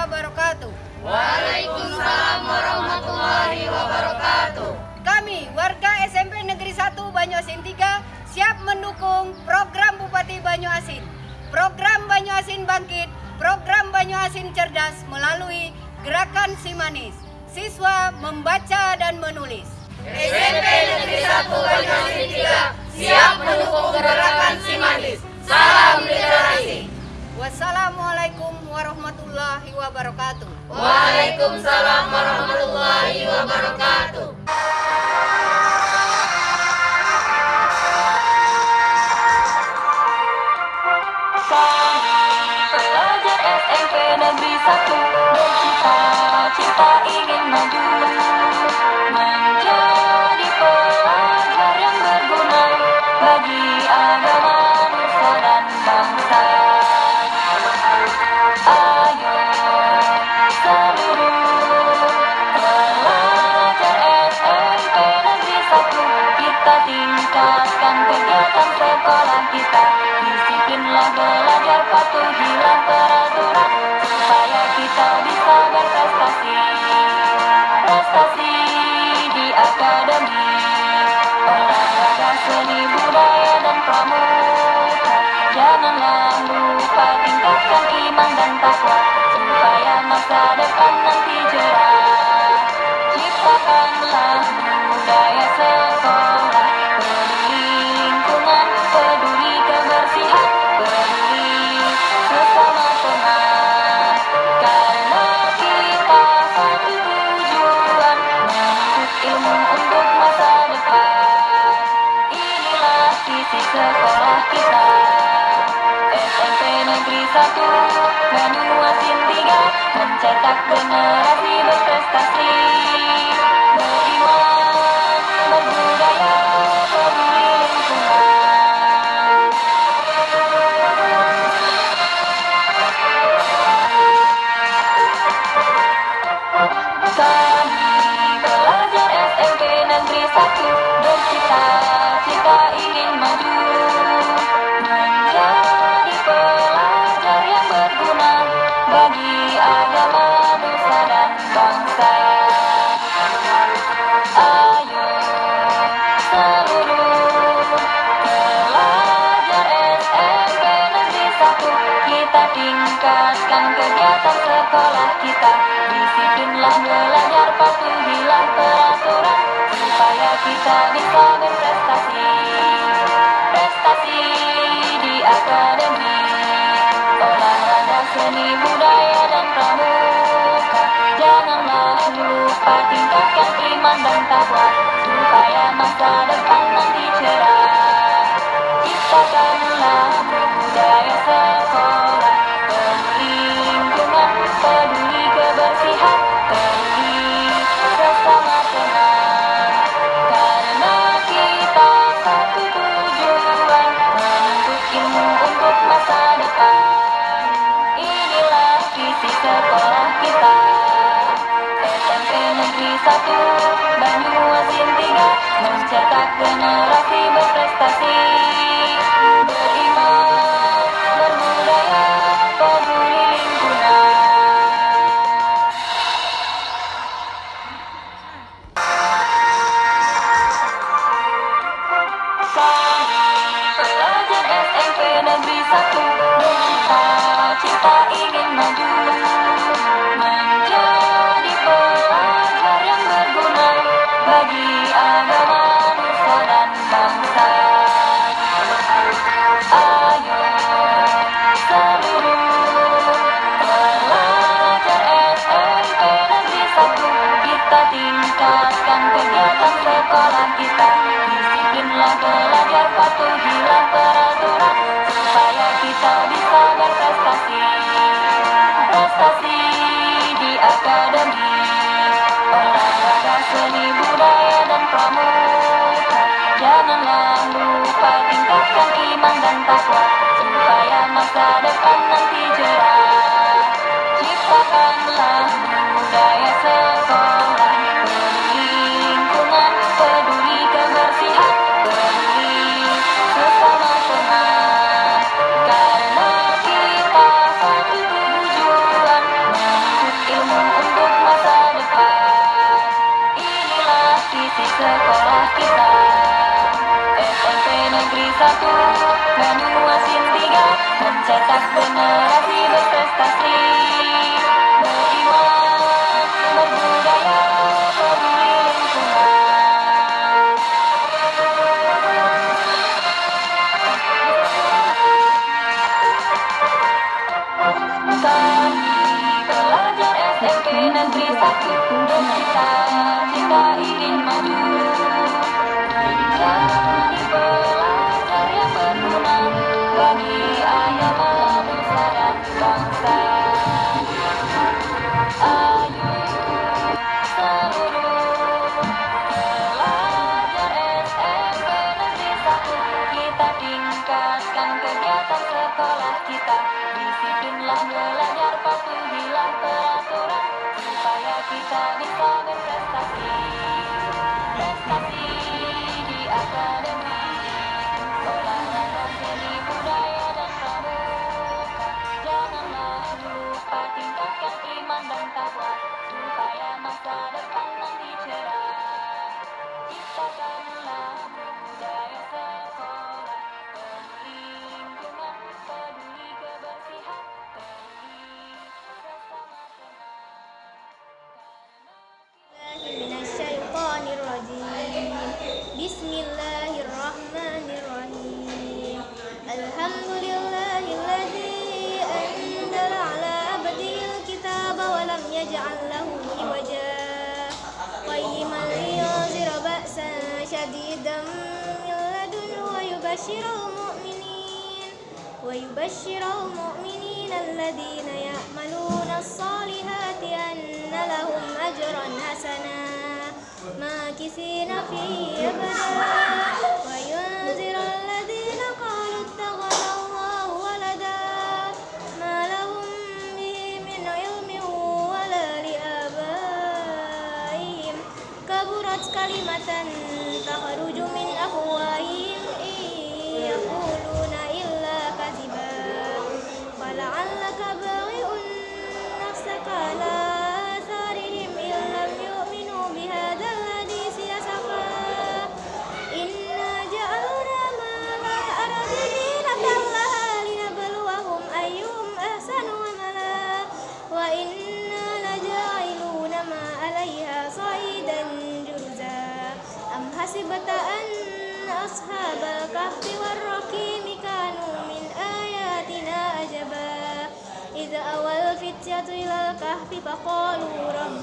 wabarakatuh. Waalaikumsalam warahmatullahi wabarakatuh. Kami warga SMP Negeri 1 Banyuasin 3 siap mendukung program Bupati Banyuasin. Program Banyuasin Bangkit, program Banyuasin Cerdas melalui Gerakan Simanis. Siswa membaca dan menulis. SMP Negeri 1 Banyuasin 3 siap mendukung gerakan Simanis. Salam literasi. Wassalamualaikum warahmatullahi wabarakatuh. Waalaikumsalam sekolah kita. Disiplinlah belajar patuhilah peraturan Supaya kita bisa berprestasi. Prestasi di akademi. Olahraga seni budaya dan pramuka. Janganlah lupa tingkatkan iman dan takwa Supaya masa depan nanti cerah Ciptakanlah budaya sekolah 3 Mencetak generasi berprestasi kita bisa berprestasi Prestasi di akademi. Olahraga seni budaya dan pramuka. Janganlah lupa tingkatkan iman dan takwa. Supaya masa depan nanti cerah. Ciptakanlah budaya sekolah 1 Banyuasin 3 Mencetak generasi berprestasi. Beriman, berbudaya, peduli lingkungan Kami pelajar SMP Negeri 1 Bercita-cita ingin maju Menjadi belajar, patuhilah peraturan Supaya kita bisa berprestasi Prestasi di akademi Olahraga seni budaya dan pramuka Janganlah lupa tingkatkan iman dan takwa Supaya masa depan nanti cerah satu Banyuasin tiga Mencetak generasi berprestasi. Beriman, berbudaya, peduli lingkungan Kami pelajar SMP Negeri 1 Bercita-cita sekolah kita. Disiplinlah belajar, patuhilah peraturan. Supaya kita bisa berprestasi بسم الله الرحمن الرحيم الحمد لله الذي أنزل على عبده الكتاب ولم يجعل له عوجا قيما لينذر بأسا شديدا من لدنه ويبشر المؤمنين ويبشر المؤمنين الذين يعملون الصالحات أن لهم أجرا حسنا ماكثين فيه أبدا. وينذر الذين قالوا اتخذ الله ولدا. ما لهم به من علم ولا لآبائهم. كبرت كلمة أصحاب الكهف والرقيم كانوا من آياتنا عجبا إذ أوى الفتية إلى الكهف فقالوا ربنا